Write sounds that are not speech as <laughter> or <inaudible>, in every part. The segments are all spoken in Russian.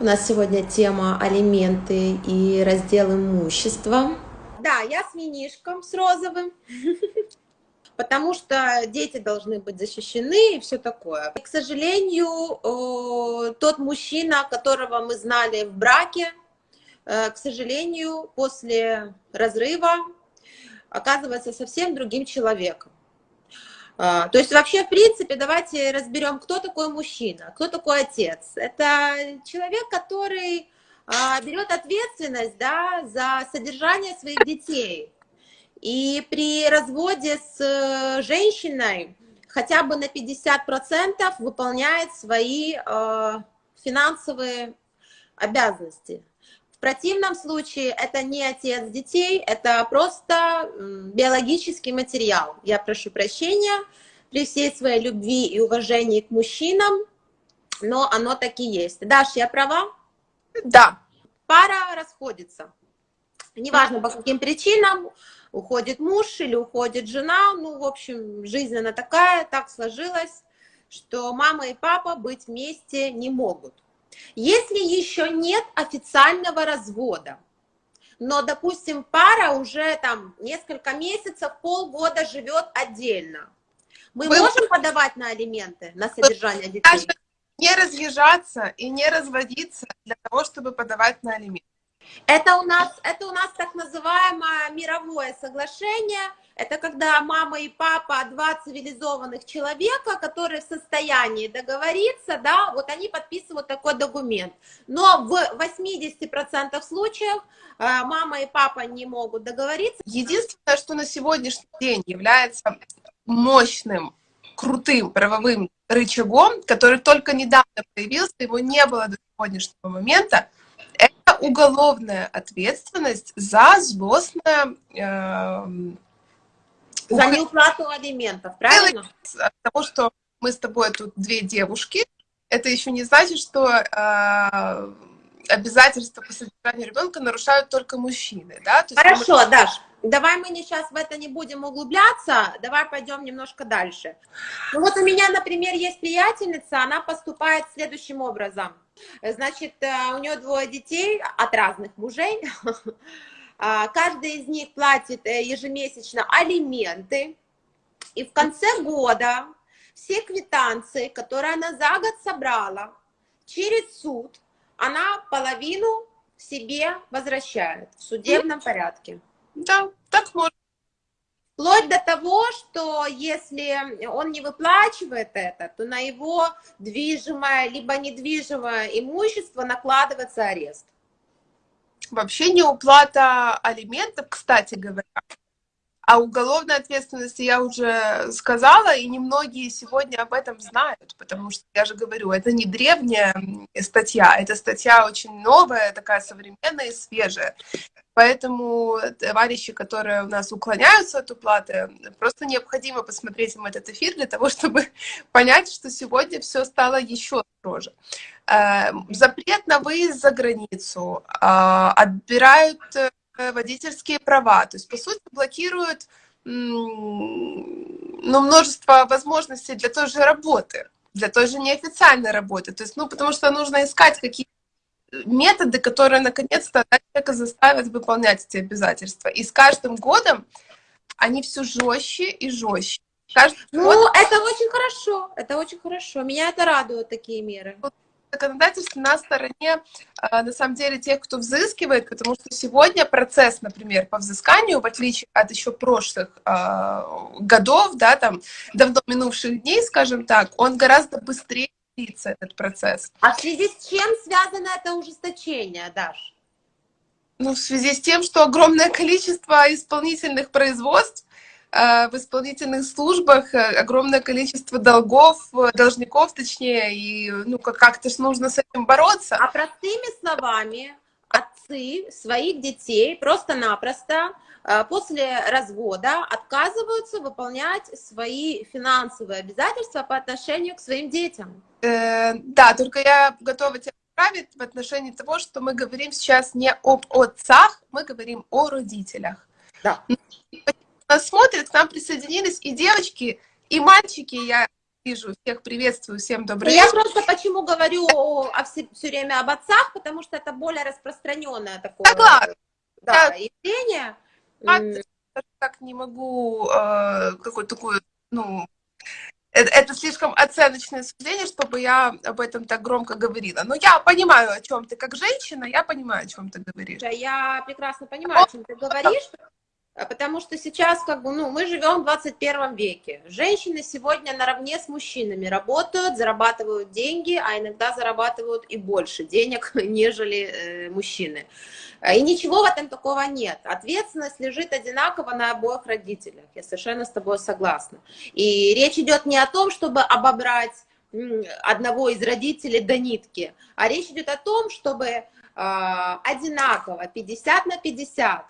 У нас сегодня тема алименты и раздел имущества. Да, я с минишком, с розовым, <laughs> потому что дети должны быть защищены и все такое. И, к сожалению, тот мужчина, которого мы знали в браке, э, к сожалению, после разрыва оказывается совсем другим человеком. А, то есть вообще, в принципе, давайте разберем, кто такой мужчина, кто такой отец. Это человек, который а, берет ответственность да, за содержание своих детей. И при разводе с э, женщиной хотя бы на 50% выполняет свои а, финансовые обязанности. В противном случае это не отец детей, это просто биологический материал. Я прошу прощения при всей своей любви и уважении к мужчинам, но оно так и есть. Даш, я права? Да. Пара расходится. Неважно, по каким причинам, уходит муж или уходит жена, ну, в общем, жизнь она такая, так сложилось, что мама и папа быть вместе не могут. Если еще нет официального развода, но, допустим, пара уже там несколько месяцев, полгода живет отдельно, мы Вы... можем подавать на алименты, на содержание детей? Не разъезжаться и не разводиться для того, чтобы подавать на алименты. Это у нас, это у нас так называемое мировое соглашение. Это когда мама и папа, два цивилизованных человека, которые в состоянии договориться, да, вот они подписывают такой документ. Но в 80% случаев э, мама и папа не могут договориться. Единственное, что на сегодняшний день является мощным, крутым правовым рычагом, который только недавно появился, его не было до сегодняшнего момента, уголовная ответственность за злостное... Э, за неуплату алиментов, правильно? От того, что мы с тобой тут две девушки, это еще не значит, что э, обязательства по содержанию ребенка нарушают только мужчины, да? То Хорошо, мы... Даш, давай мы не сейчас в это не будем углубляться, давай пойдем немножко дальше. Ну вот у меня, например, есть приятельница, она поступает следующим образом. Значит, э, у нее двое детей от разных мужей, <laughs> а, каждый из них платит э, ежемесячно алименты, и в конце года все квитанции, которые она за год собрала, через суд, она половину себе возвращает в судебном порядке. Да, так можно. Вплоть до того, что если он не выплачивает это, то на его движимое либо недвижимое имущество накладывается арест. Вообще не уплата алиментов, кстати говоря, а уголовной ответственности я уже сказала, и немногие сегодня об этом знают, потому что, я же говорю, это не древняя статья, это статья очень новая, такая современная и свежая. Поэтому товарищи, которые у нас уклоняются от уплаты, просто необходимо посмотреть им этот эфир для того, <laughs> чтобы понять, что сегодня все стало еще строже. Э, запрет на выезд за границу, а, отбирают э, водительские права, то есть, по сути, блокируют ну, множество возможностей для той же работы, для той же неофициальной работы. То есть, ну, потому что нужно искать какие методы, которые наконец-то человека заставят выполнять эти обязательства. И с каждым годом они все жестче и жестче. Каждый ну, год... это очень хорошо, это очень хорошо. Меня это радует, такие меры. Законодательство на стороне, а, на самом деле, тех, кто взыскивает, потому что сегодня процесс, например, по взысканию, в отличие от еще прошлых э, годов, да, там, давно минувших дней, скажем так, он гораздо быстрее длится этот процесс. А в связи с чем связано это ужесточение, Даш? Ну, в связи с тем, что огромное количество исполнительных производств э, в исполнительных службах, э, огромное количество долгов, э, должников, точнее, и ну как-то ж нужно с этим бороться. А простыми словами, отцы своих детей просто-напросто после развода отказываются выполнять свои финансовые обязательства по отношению к своим детям. Э, да, только я готова тебя поправить в отношении того, что мы говорим сейчас не об отцах, мы говорим о родителях. Да. Нас смотрят, к нам присоединились и девочки, и мальчики, я вижу, всех приветствую, всем добрый Я просто почему говорю о, все, все время об отцах, потому что это более распространенное такое Согласна. да, явление. М, так не могу э, какую-то такую, ну, это, это слишком оценочное суждение, чтобы я об этом так громко говорила. Но я понимаю, о чем ты как женщина, я понимаю, о чем ты говоришь. Я прекрасно понимаю, о чем ты говоришь, потому что сейчас, как бы, ну, мы живем в 21 веке. Женщины сегодня наравне с мужчинами работают, зарабатывают деньги, а иногда зарабатывают и больше денег, <laughs> нежели э, мужчины. И ничего в этом такого нет. Ответственность лежит одинаково на обоих родителях. Я совершенно с тобой согласна. И речь идет не о том, чтобы обобрать одного из родителей до нитки, а речь идет о том, чтобы э, одинаково, 50 на 50,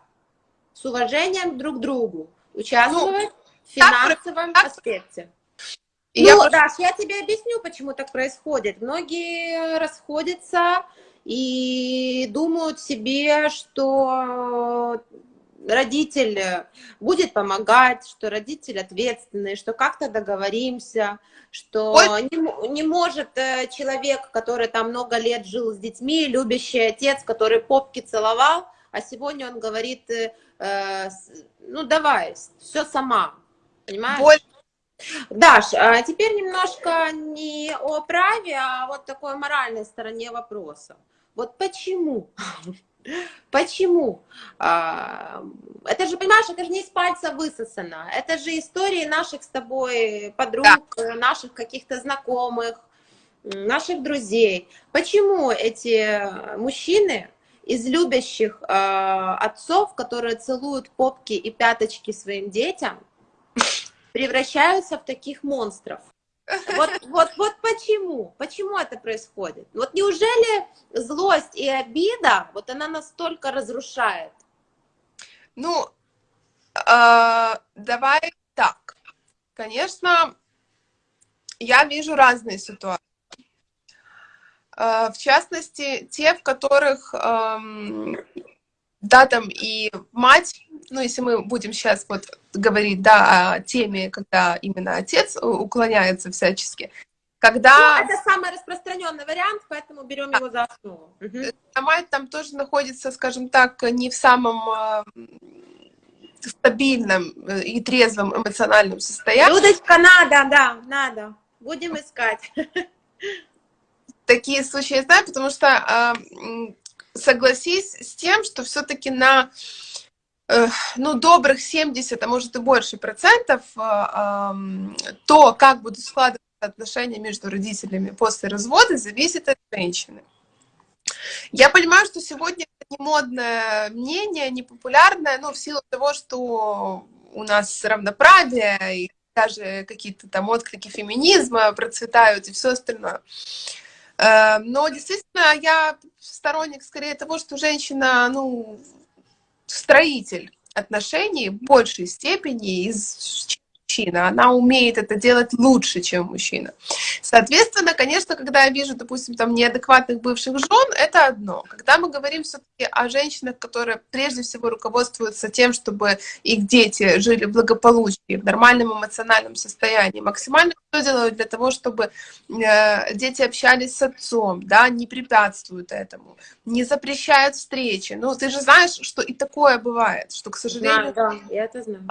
с уважением друг к другу, участвовать ну, в финансовом так, аспекте. И ну, я... Даш, я тебе объясню, почему так происходит. Многие расходятся и думают себе, что родитель будет помогать, что родитель ответственный, что как-то договоримся, что не, не может э, человек, который там много лет жил с детьми, любящий отец, который попки целовал, а сегодня он говорит, э, э ну давай, все сама, понимаешь? Боль. Даш, а теперь немножко не о праве, а вот такой моральной стороне вопроса. Вот почему? <laughs> Почему? А, это же, понимаешь, это же не из пальца высосано. Это же истории наших с тобой подруг, да. наших каких-то знакомых, наших друзей. Почему эти мужчины из любящих э, отцов, которые целуют попки и пяточки своим детям, превращаются в таких монстров. Вот, вот, вот почему? Почему это происходит? Вот неужели злость и обида, вот она настолько разрушает? Ну, э, давай так. Конечно, я вижу разные ситуации. Э, в частности, те, в которых, эм, да, там и мать, ну, если мы будем сейчас вот говорить, да, о теме, когда именно отец уклоняется всячески, когда... Ну, это самый распространенный вариант, поэтому берем его за основу. Угу. Мать там тоже находится, скажем так, не в самом э, стабильном и трезвом эмоциональном состоянии. Людочка, надо, да, надо. Будем искать. <laughs> такие случаи я знаю, потому что э, согласись с тем, что все-таки на э, ну, добрых 70, а может и больше процентов э, то, как будут складываться отношения между родителями после развода, зависит от женщины. Я понимаю, что сегодня это не модное мнение, не популярное, но в силу того, что у нас равноправие и даже какие-то там отклики феминизма процветают и все остальное. Эм, но действительно я сторонник скорее того, что женщина, ну, строитель отношений в большей степени из мужчина, она умеет это делать лучше, чем мужчина. Соответственно, конечно, когда я вижу, допустим, там неадекватных бывших жен, это одно. Когда мы говорим все-таки о женщинах, которые прежде всего руководствуются тем, чтобы их дети жили в благополучии, в нормальном эмоциональном состоянии, максимально все делают для того, чтобы э, дети общались с отцом, да, не препятствуют этому, не запрещают встречи. Ну, ты же знаешь, что и такое бывает, что, к сожалению... Да, да, я это знаю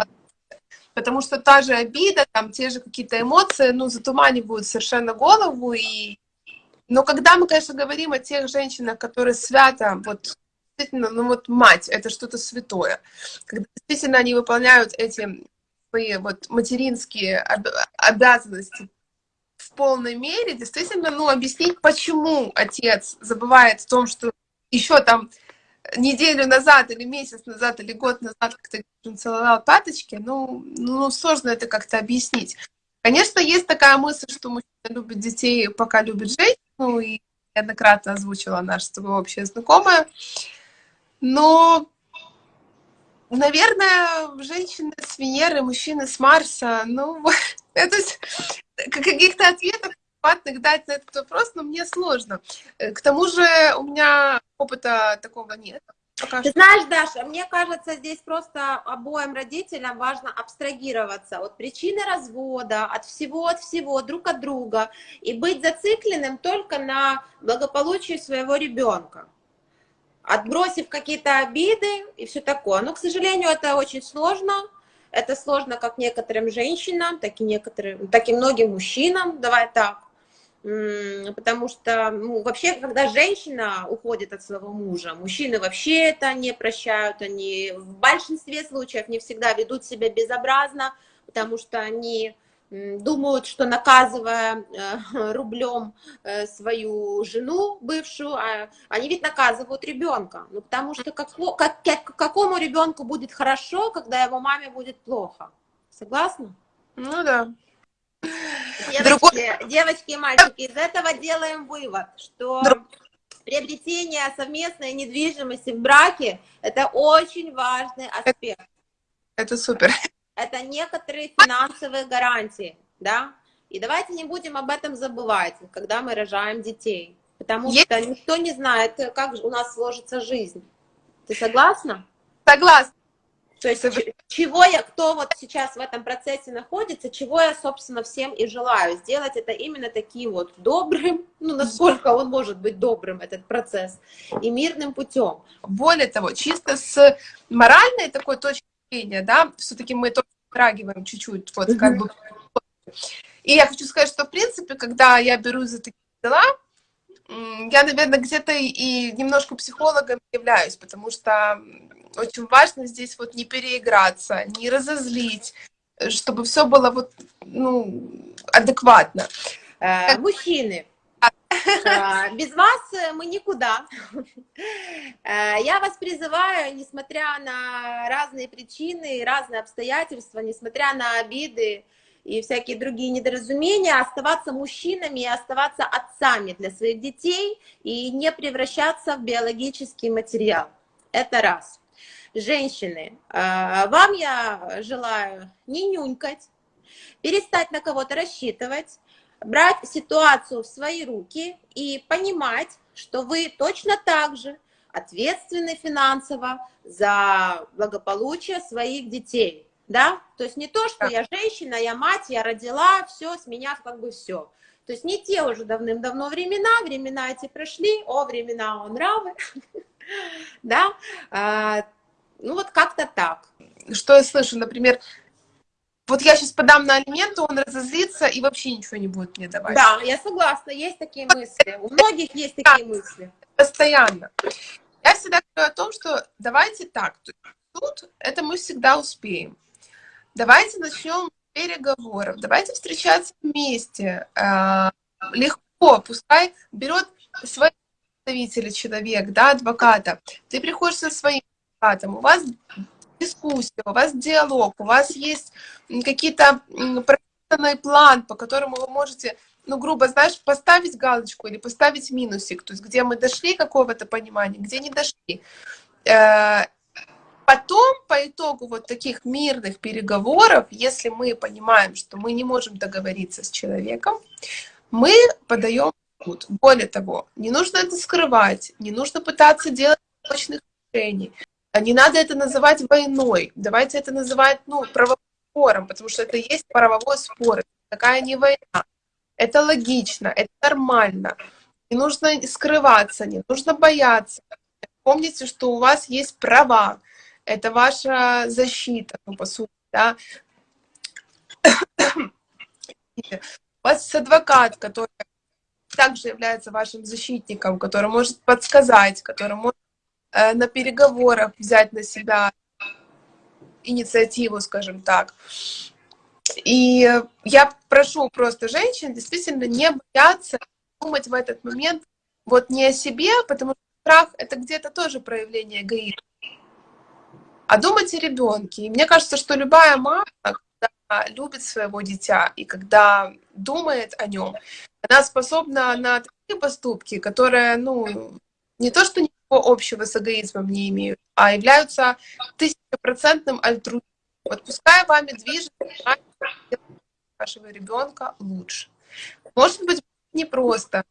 потому что та же обида, там те же какие-то эмоции, ну, затуманивают совершенно голову, и... Но когда мы, конечно, говорим о тех женщинах, которые свято, вот, действительно, ну, вот мать, это что-то святое, когда действительно они выполняют эти свои вот материнские обязанности в полной мере, действительно, ну, объяснить, почему отец забывает о том, что еще там неделю назад или месяц назад или год назад как-то целовал пяточки, ну, ну, сложно это как-то объяснить. Конечно, есть такая мысль, что мужчина любит детей, пока любит женщину, и неоднократно озвучила наша с тобой общая знакомая. Но, наверное, женщины с Венеры, мужчины с Марса, ну, <laughs> это каких-то ответов адекватных дать на этот вопрос, но мне сложно. Э, к тому же у меня опыта такого нет. Пока Ты знаешь, Даша, мне кажется, здесь просто обоим родителям важно абстрагироваться от причины развода, от всего, от всего, друг от друга, и быть зацикленным только на благополучии своего ребенка отбросив какие-то обиды и все такое. Но, к сожалению, это очень сложно. Это сложно как некоторым женщинам, так и, некоторым, так и многим мужчинам, давай так. Потому что ну, вообще, когда женщина уходит от своего мужа, мужчины вообще это не прощают, они в большинстве случаев не всегда ведут себя безобразно, потому что они думают, что наказывая э, <laughs> рублем э, свою жену бывшую, а они ведь наказывают ребенка. Ну, потому что как, как, какому ребенку будет хорошо, когда его маме будет плохо? Согласна? Ну да. Девочки, Другой... девочки и мальчики, из этого делаем вывод, что Друг... приобретение совместной недвижимости в браке – это очень важный аспект. Это супер это некоторые финансовые гарантии, да, и давайте не будем об этом забывать, когда мы рожаем детей, потому Есть... что никто не знает, как у нас сложится жизнь. Ты согласна? Согласна. То есть чего я, кто вот сейчас в этом процессе находится, чего я, собственно, всем и желаю. Сделать это именно таким вот добрым, <laughs> ну, насколько он может быть добрым, этот процесс, и мирным путем. Более того, чисто с моральной такой точки зрения, да, все-таки мы тоже затрагиваем чуть-чуть, вот, как бы. И я хочу сказать, что, в принципе, когда я берусь за такие дела, я, наверное, где-то и немножко психологом являюсь, потому что очень важно здесь вот не переиграться, не разозлить, чтобы все было вот, ну, адекватно. Э, мужчины, а, без вас э, мы никуда. Э, я вас призываю, несмотря на разные причины, разные обстоятельства, несмотря на обиды и всякие другие недоразумения, оставаться мужчинами и оставаться отцами для своих детей и не превращаться в биологический материал. Это раз. Женщины, э, вам я желаю не нюнькать, перестать на кого-то рассчитывать, брать ситуацию в свои руки и понимать, что вы точно так же ответственны финансово за благополучие своих детей. Да? То есть не то, что я женщина, я мать, я родила, все, с меня как бы все. То есть не те уже давным-давно времена, времена эти прошли, о, времена о нравы, <laughs> да, а, ну вот как-то так. Что я слышу, например, вот я сейчас подам на алименты, он разозлится и вообще ничего не будет мне давать. Да, я согласна, есть такие мысли. У многих есть такие мысли. Постоянно. Я всегда говорю о том, что давайте так, тут это мы всегда успеем. Давайте начнем переговоров, давайте встречаться вместе. А, легко, пускай берет свои представители человек, да, адвоката. Ты приходишь со своим адвокатом, у вас дискуссия, у вас диалог, у вас есть какие-то прописанный план, по которому вы можете, ну, грубо, знаешь, поставить галочку или поставить минусик, то есть где мы дошли какого-то понимания, где не дошли. Э, потом, по итогу вот таких мирных переговоров, если мы понимаем, что мы не можем договориться с человеком, мы подаем суд. Более того, не нужно это скрывать, не нужно пытаться делать точных решений. А не надо это называть войной. Давайте это называть, ну, правовым спором, потому что это есть правовой спор. Такая не война. Это логично, это нормально. Не нужно скрываться, не нужно бояться. Помните, что у вас есть права. Это ваша защита, ну, по сути, да. У вас есть адвокат, который также является вашим защитником, который может подсказать, который может на переговорах взять на себя инициативу, скажем так. И я прошу просто женщин действительно не бояться думать в этот момент вот не о себе, потому что страх — это где-то тоже проявление эгоизма, а думать о ребенке. И мне кажется, что любая мама, когда любит своего дитя и когда думает о нем, она способна на такие поступки, которые, ну, не то что общего с эгоизмом не имеют, а являются тысячепроцентным альтруизмом. Вот пускай вами движет вашего ребенка лучше. Может быть, непросто.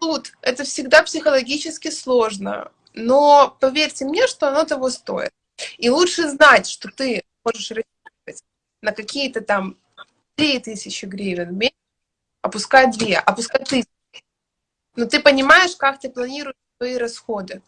Тут это всегда психологически сложно. но поверьте мне, что оно того стоит. И лучше знать, что ты можешь рассчитывать на какие-то там 3000 гривен в месяц, опускать 2, опускать 1000. Но ты понимаешь, как ты планируешь свои расходы.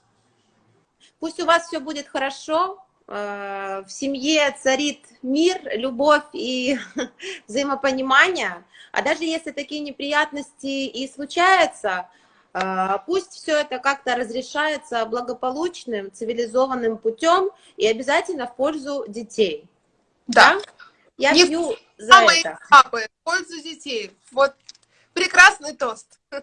Пусть у вас все будет хорошо, э, в семье царит мир, любовь и <laughs> взаимопонимание. А даже если такие неприятности и случаются, э, пусть все это как-то разрешается благополучным, цивилизованным путем и обязательно в пользу детей. Да. да? Я Не пью за мамы это. папы, в пользу детей. Вот прекрасный тост. <laughs>